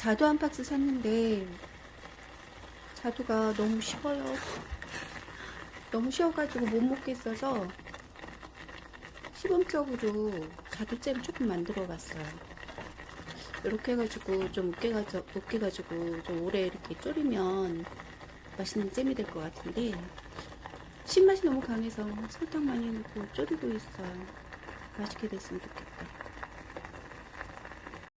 자두 한 박스 샀는데 자두가 너무 쉬워요. 너무 쉬워가지고 못 먹겠어서 시범적으로 자두잼 조금 만들어 봤어요. 이렇게 해가지고 좀 으깨가지고, 으깨가지고 좀 오래 이렇게 졸이면 맛있는 잼이 될 것 같은데 신맛이 너무 강해서 설탕 많이 넣고 졸이고 있어요. 맛있게 됐으면 좋겠다.